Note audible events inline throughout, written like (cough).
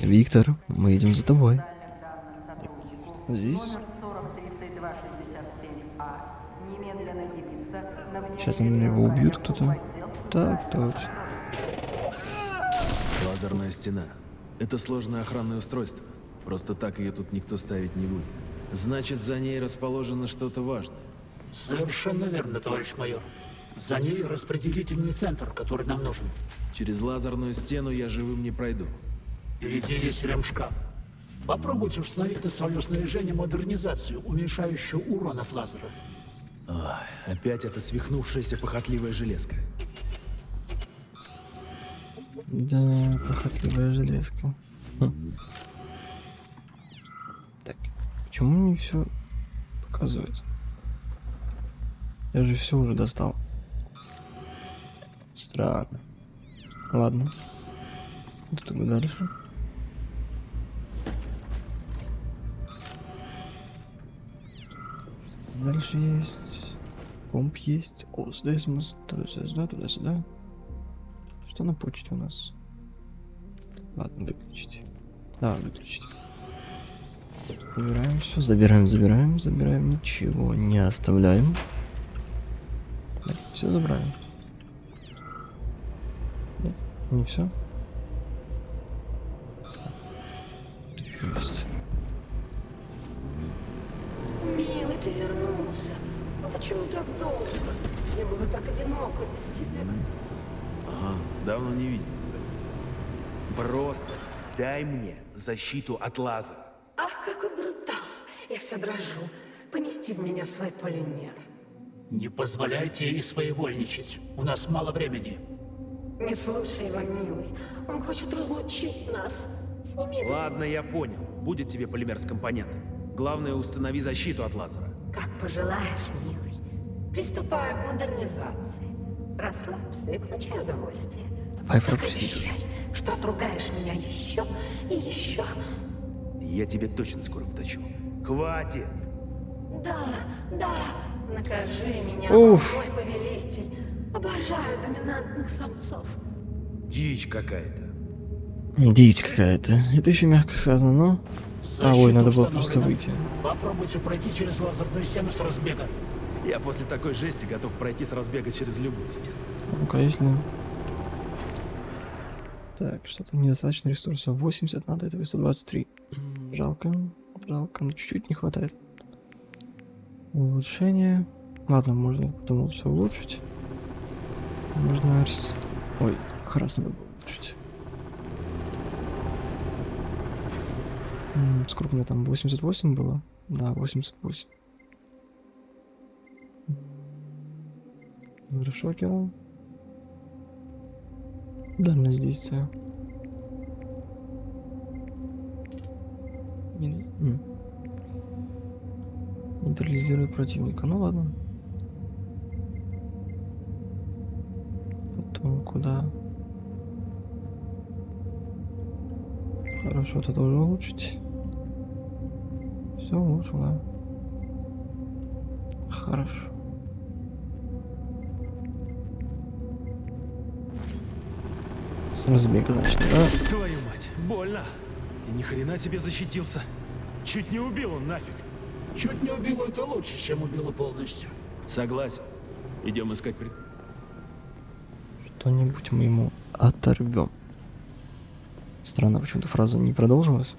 Виктор, мы идем за тобой. Здесь? Сейчас они его убьют кто-то. Так, точно. Лазерная стена. Это сложное охранное устройство. Просто так ее тут никто ставить не будет. Значит, за ней расположено что-то важное. Совершенно верно, товарищ майор. За ней распределительный центр, который нам нужен. Через лазерную стену я живым не пройду. Впереди есть ремшкаф. Попробуйте установить на свое снаряжение модернизацию, уменьшающую урон от лазера. Ах, опять эта свихнувшаяся похотливая железка. Да, похотливая железка. Хм. Так, почему не все показывает? Я же все уже достал. Странно. Ладно. Что тогда дальше? Дальше есть... Комп есть. О, здесь мы туда-сюда, туда-сюда. Что на почте у нас? Ладно, выключить. Да, выключить. Забираем все, забираем, забираем, забираем, ничего не оставляем. все забираем. Не все. Защиту от лазера. Ах, какой брутал. Я вся дрожу. Помести в меня свой полимер. Не позволяйте ей своевольничать. У нас мало времени. Не слушай его, милый. Он хочет разлучить нас. Сними. Ладно, я понял. Будет тебе полимер с компонентами. Главное, установи защиту от лазера. Как пожелаешь, милый. Приступаю к модернизации. Расслабься и получай удовольствие. Пропустить. Обещай, что отругаешь меня еще и еще. Я тебе точно скоро вточу. Хватит! Да, да, накажи меня, Уф. мой повелитель. Обожаю доминантных самцов. Дичь какая-то. Дичь какая-то. Это еще мягко сказано, но... А, ой, надо было просто выйти. Попробуйте пройти через лазерную стену с разбега. Я после такой жести готов пройти с разбега через любую стену. Ну-ка, если... Так, что-то недостаточно ресурсов. 80 надо, этого 123. М, Жалко. Жалко, но чуть-чуть не хватает. Улучшение. Ладно, можно потом все улучшить. Можно... рис- Ой, красный надо было улучшить. М, Сколько у меня там? 88 было? Да, 88. Шокера. Дальность действия. Ин- м. Нейтрализирует противника. Ну ладно. Потом куда? Хорошо, это тоже улучшить. Все улучшил, да. Хорошо. С разбега, значит, да? Твою мать, больно. И ни хрена себе защитился. Чуть не убил он нафиг. Чуть не убило это лучше, чем убило полностью. Согласен. Идем искать пред... Что-нибудь мы ему оторвем. Странно, почему-то фраза не продолжилась.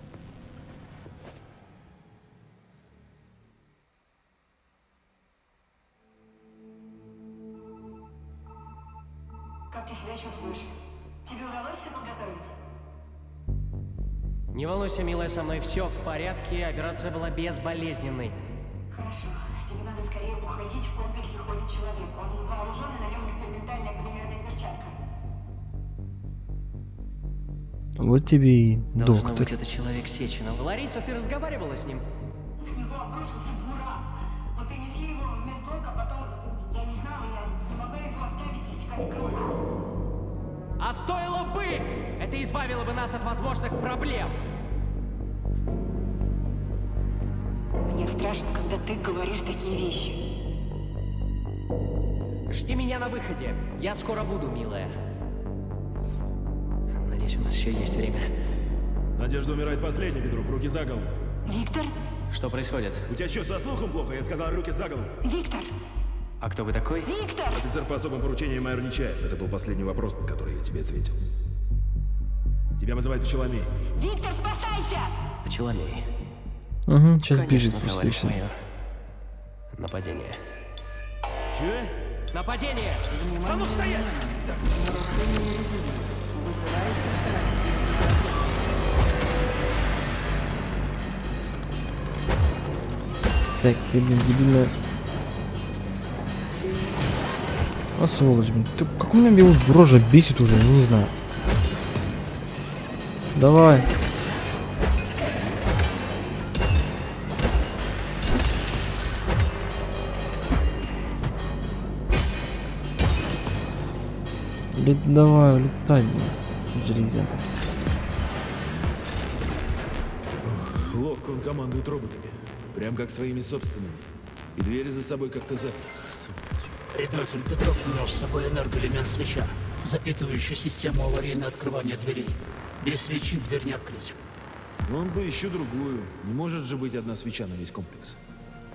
Волнуйся, милая, со мной все в порядке, операция была безболезненной. Хорошо. Тебе надо скорее уходить в комплексе ходит человек. Он вооружен и на нем экспериментальная полимерная перчатка. Вот тебе и Должно доктор. быть, это человек Сеченова. Лариса, ты разговаривала с ним? На него обрушился буран. Мы принесли его в медблок, а потом... Я не знала, я не могла его оставить истекать кровью. А стоило бы! Это избавило бы нас от возможных проблем. Страшно, когда ты говоришь такие вещи. Жди меня на выходе. Я скоро буду, милая. Надеюсь, у нас еще есть время. Надежда умирает последней, Петрух, руки за голову. Виктор? Что происходит? У тебя что, со слухом плохо? Я сказал, руки за голову. Виктор? А кто вы такой? Виктор! Офицер по особым поручениям майор Нечаев. Это был последний вопрос, на который я тебе ответил. Тебя вызывает Пчеломей. Виктор, спасайся! Пчеломей. Угу, сейчас Конечно, бежит товарищ просто майор. Нападение. Че? Нападение! Так, ты, блин, дебильная. А сволочь, блин. Ты, как у меня его рожа бесит уже, я не знаю. Давай. Лет, давай, улетай, блин. Железяка. Ловко он командует роботами. Прям как своими собственными. И двери за собой как-то за... Предатель Петров унес с собой энергоэлемент свеча, запитывающий систему аварийного открывания дверей. Без свечи дверь не открыть. Он бы еще другую. Не может же быть одна свеча на весь комплекс.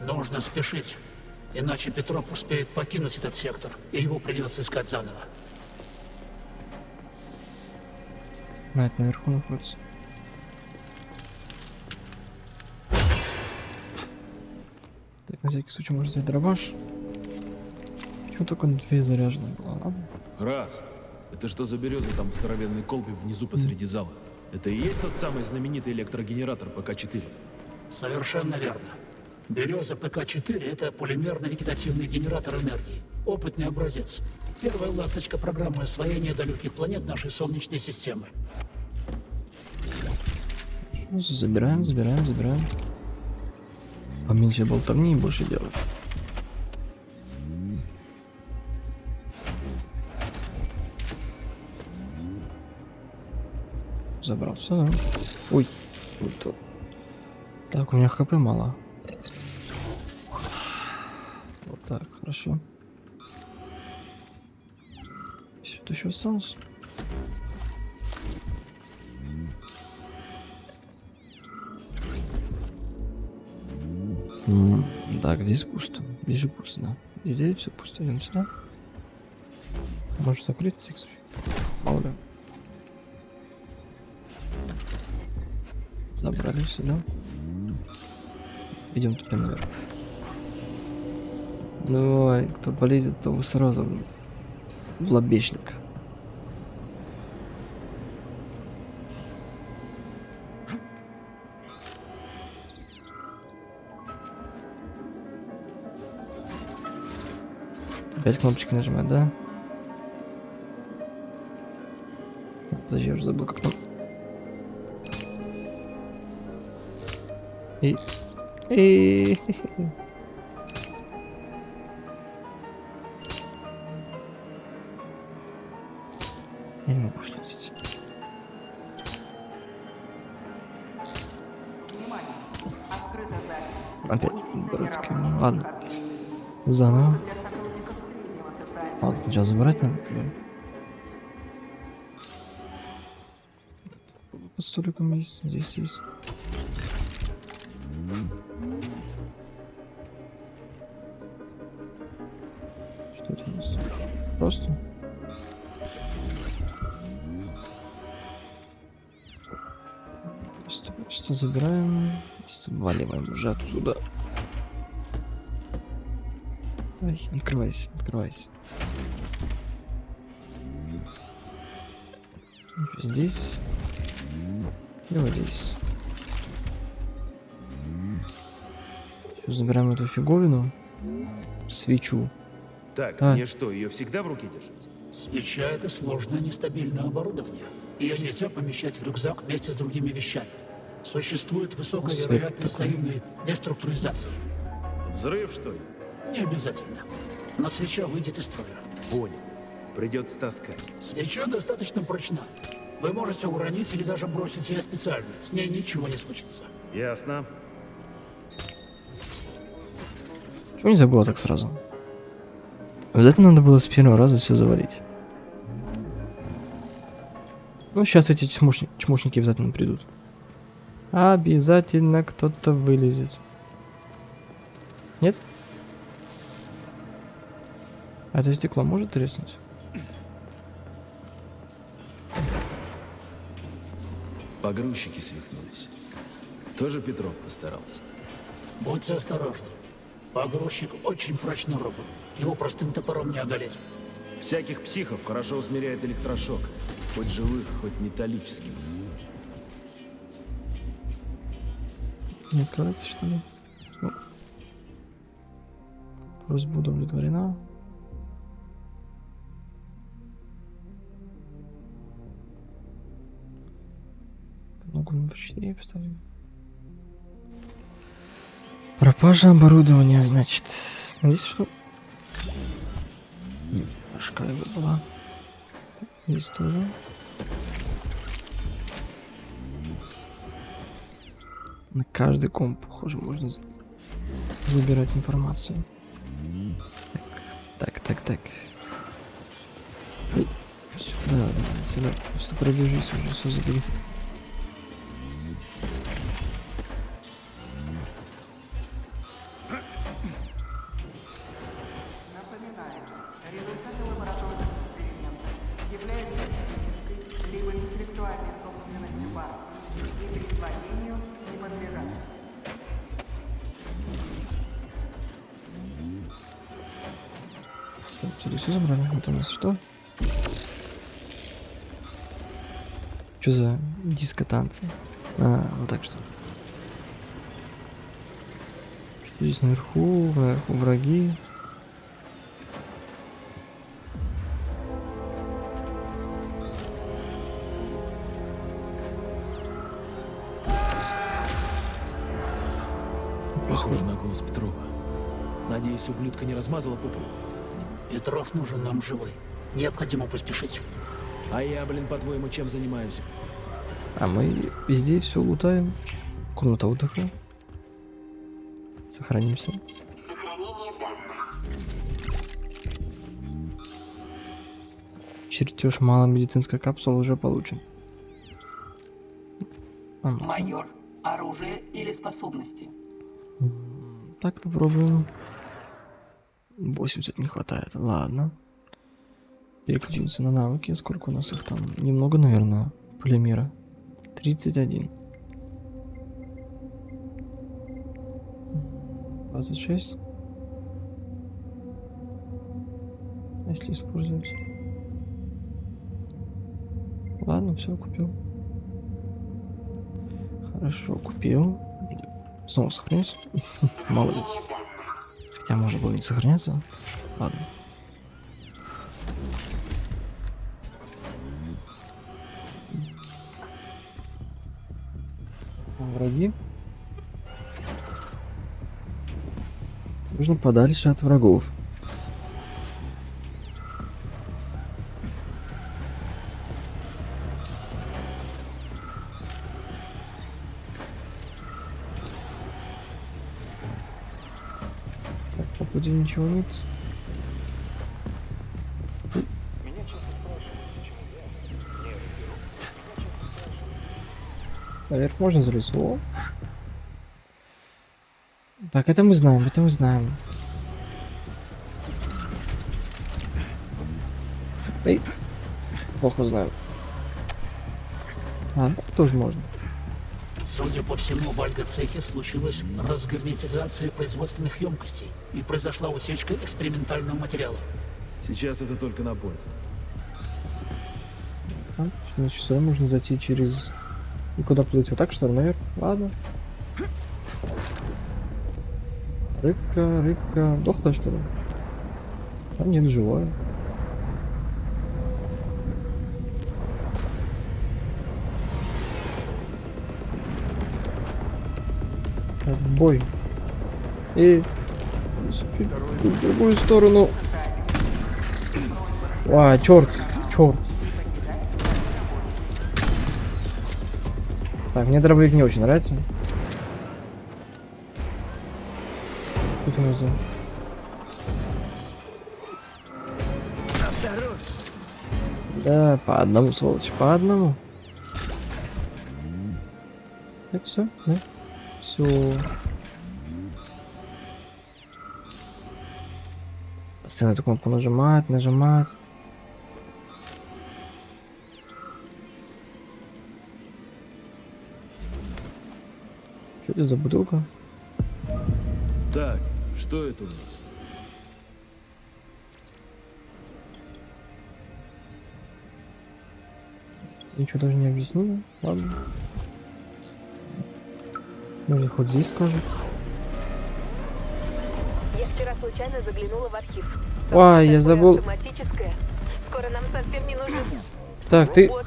Нужно спешить, иначе Петров успеет покинуть этот сектор, и его придется искать заново. На, это наверху находится. Так, на всякий случай можно взять дробаш. Почему только две заряжено было? Ладно. Раз. Это что за береза там в здоровенной колбе внизу посреди зала? Это и есть тот самый знаменитый электрогенератор ПК-4? Совершенно верно. Береза ПК-4 – это полимерно-вегетативный генератор энергии. Опытный образец. Первая ласточка программы освоения далеких планет нашей Солнечной системы. Забираем, забираем, забираем. Поменьше болтовни и больше делать. Забрал все, да? Ой, вот то. Так, у меня хп мало. Вот так, хорошо. Что-то еще осталось? Так, здесь пусто. Здесь же пусто, да. И здесь все пусто. Идем сюда. Может закрыться, кстати. Мало ли. Забрали сюда. Идем туда наверх. Давай, кто полезет, того сразу в лобешник. Опять кнопочки нажимать, да? Подожди, я уже забыл, как там. И... И... ладно. Заново. Ладно, сначала забирать надо. Под столиком есть, здесь есть. Что это у нас? Просто. Просто, просто забираем сваливаем уже отсюда. Ай, открывайся, открывайся. Здесь. И вот здесь. Сейчас забираем эту фиговину. Свечу. Так, А. мне что, ее всегда в руке держать? Свеча – это сложное нестабильное оборудование. Ее нельзя помещать в рюкзак вместе с другими вещами. Существует высокая Свет вероятность такой. взаимной деструктуризации. Взрыв, что ли? Не обязательно. Но свеча выйдет из строя. Понял. Придется таскать. Свеча достаточно прочна. Вы можете уронить или даже бросить ее специально. С ней ничего не случится. Ясно. Почему не забыла так сразу? Обязательно надо было с первого раза все завалить. Ну, сейчас эти чмошни- чмошники обязательно придут. Обязательно кто-то вылезет. Нет? А это стекло может треснуть? Погрузчики свихнулись. Тоже Петров постарался. Будьте осторожны. Погрузчик очень прочный робот. Его простым топором не одолеть. Всяких психов хорошо усмиряет электрошок. Хоть живых, хоть металлических. Не открывается, что ли? Ну. Просьба удовлетворена. Вручение поставим. Пропажа оборудования, значит. Есть что? Шкайба была. Есть тоже. На каждый комп, похоже, можно за- забирать информацию. Так, так, так. Сюда, да, сюда. Просто пробежись уже, все забери. Так, Отсюда все забрали? Это у нас что? Что за диско-танцы? А, вот так что. Что здесь наверху? Наверху враги. Похоже на голос Петрова. Надеюсь, ублюдка не размазала по полу. Петров нужен нам живой. Необходимо поспешить. А я, блин, по-твоему, чем занимаюсь? А мы везде все лутаем. Комната отдыха. Сохранимся. Сохранение данных. Чертеж малой медицинской капсулы уже получен. А ну, Майор, оружие или способности? так попробуем. 80 не хватает. Ладно. Переключимся на навыки. Сколько у нас их там? Немного, наверное, полимера. 31. 26. А Если использовать. Ладно, все, купил. Хорошо, купил. Снова сохранюсь. (laughs) Мало ли. Хотя можно было не сохраняться. Ладно. Враги. Нужно подальше от врагов. Пути ничего нет. Наверх можно залезть. О. Так, это мы знаем, это мы знаем. Эй. Плохо знаю. А, тоже можно. Судя по всему, в Альга-цехе случилась разгерметизация производственных емкостей и произошла утечка экспериментального материала. Сейчас это только на пользу. А, значит, сюда можно зайти через... И куда плыть? Вот так, что ли, наверх? Ладно. Рыбка, рыбка. Дохла, что ли? А нет, живая. Так, бой. И... Чуть в другую сторону. А, черт, черт. Так, мне дробовик не очень нравится. Тут у нас за- Да, по одному, сволочь, по одному. Так, все, да? Все. Постоянно эту кнопку нажимать, нажимать. Что это за бутылка? Так, что это у нас? Ничего даже не объяснила. Ладно. Может, хоть здесь скажет. Я вчера случайно заглянула в архив. Ой, я забыл. Скоро нам совсем не нужно Так, ты... Мы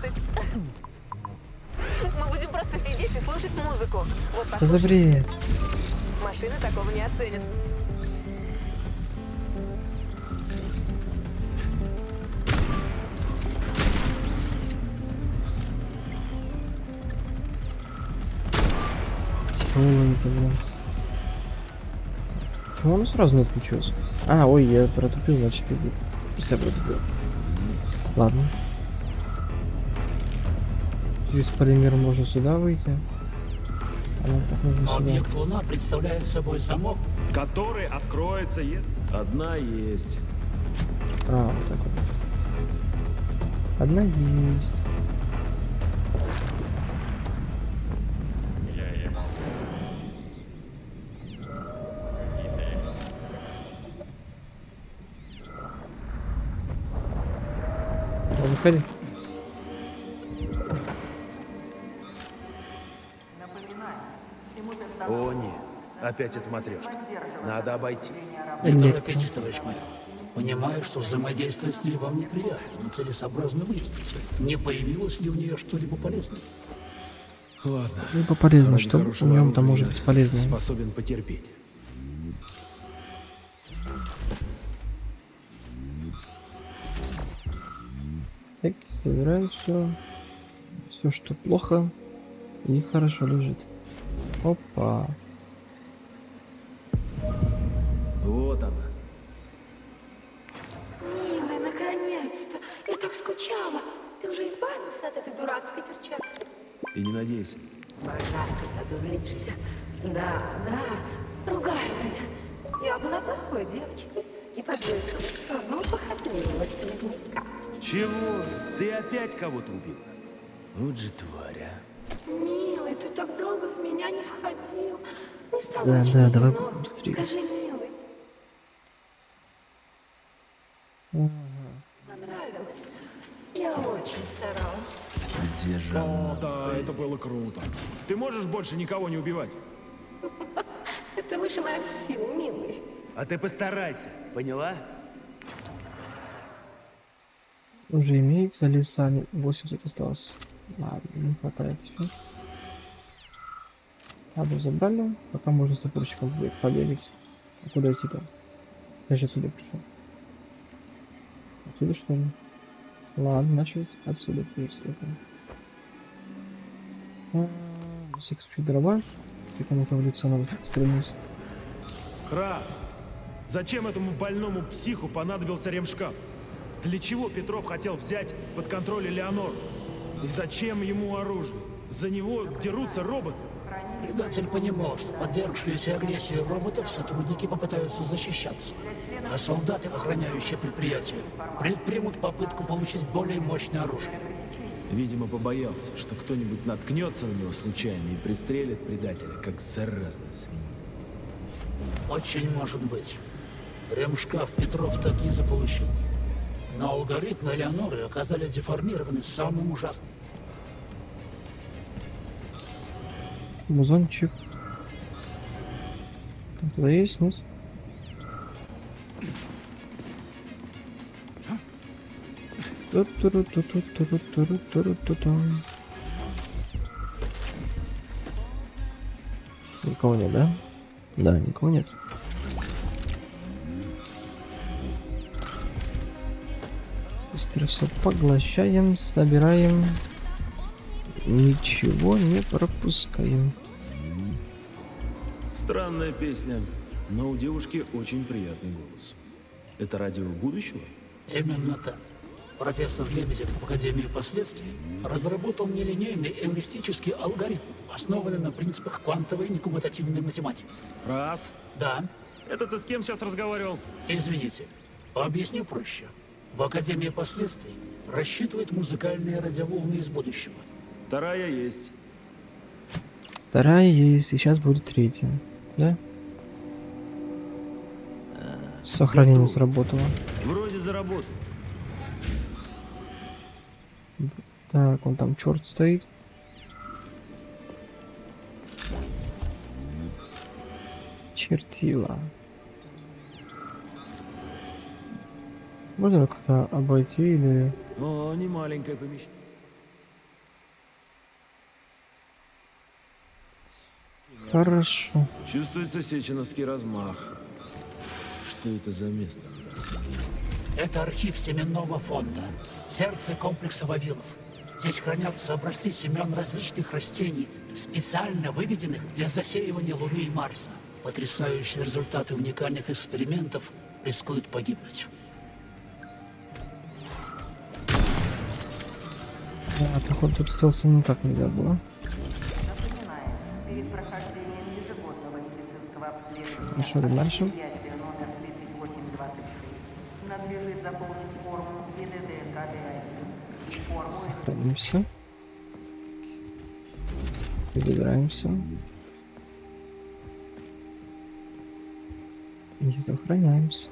будем просто сидеть и слушать музыку. Вот Что за бред? машины такого не оценят. Тяжелый блин. Почему он сразу не отключился? А, ой, я протупил, значит, это... Я протупил. Ладно. Через полимер можно сюда выйти. А нам так нужно сюда. Объект Луна представляет собой замок, Который откроется, е- Одна есть. А, вот так вот. Одна есть. Выходи. О, нет. Опять эта матрешка. Надо обойти. Не торопитесь, товарищ майор. Понимаю, что взаимодействовать с ней вам неприятно, но целесообразно выяснить, не появилось ли у нее что-либо полезное. Ладно. Либо полезно, что в нем-то оружия может быть полезно. Способен потерпеть. Так, собираем все. Все, что плохо. И хорошо лежит. Опа. Вот она. Милый, наконец-то! Я так скучала. Ты уже избавился от этой дурацкой перчатки? И не надейся. Обожаю, когда ты злишься. Да, да, ругай меня. Я была плохой девочкой и подвесила одну похотливость ледника. Чего? Ты опять кого-то убил? Вот же тварь, а. Милый, ты так долго в меня не входил. Не стало Да, очень да, давай быстрее. Скажи, милый, понравилось? Я очень старалась. Где же она? О, да, это было круто. Ты можешь больше никого не убивать? (laughs) Это выше моих сил, милый. А ты постарайся, поняла? Уже имеется леса 80 осталось. Ладно, не хватает еще. Адрес забрали. Пока можно с топорщиком побе- побегать. А куда идти-то? Я же отсюда пришел. Отсюда что ли? Ладно, значит отсюда переступим. А, На всякий дрова. Если кому-то в лицо надо стрельнуть. Крас, зачем этому больному психу понадобился ремшкаф? Для чего Петров хотел взять под контроль Элеонор? И зачем ему оружие? За него дерутся роботы. Предатель понимал, что подвергшиеся агрессии роботов сотрудники попытаются защищаться, а солдаты, охраняющие предприятие, предпримут попытку получить более мощное оружие. Видимо, побоялся, что кто-нибудь наткнется на него случайно и пристрелит предателя, как заразная свинья. Очень может быть. Ремшкаф Петров таки заполучил. Но алгоритмы Элеоноры оказались деформированы самым ужасным. Музончик. Там туда есть, нет? Никого нет, да? Да, никого нет. Быстро все поглощаем, собираем. Ничего не пропускаем. Странная песня, но у девушки очень приятный голос. Это радио будущего? Именно так. Профессор Лебедев в Академии последствий разработал нелинейный эвристический алгоритм, основанный на принципах квантовой некоммутативной математики. Раз. Да, Это ты с кем сейчас разговаривал? извините, объясню проще. В Академии последствий рассчитывают музыкальные радиоволны из будущего. Вторая есть. Вторая есть, и сейчас будет третья. Да? Сохранение сработало. Вроде заработал. Так, он там черт стоит. Чертила. Можно как-то обойти или... О, не маленькое помещение. Хорошо. Чувствуется сеченовский размах. Что это за место? Это архив семенного фонда, сердце комплекса Вавилов. Здесь хранятся образцы семян различных растений, специально выведенных для засеивания Луны и Марса. Потрясающие результаты уникальных экспериментов рискуют погибнуть. А, походу тут стелса никак нельзя было. Хорошо, дальше. предприятия номер 3826 надлежит заполнить форму ИДД-КД-1 и форму Сохранимся. Забираемся. И сохраняемся.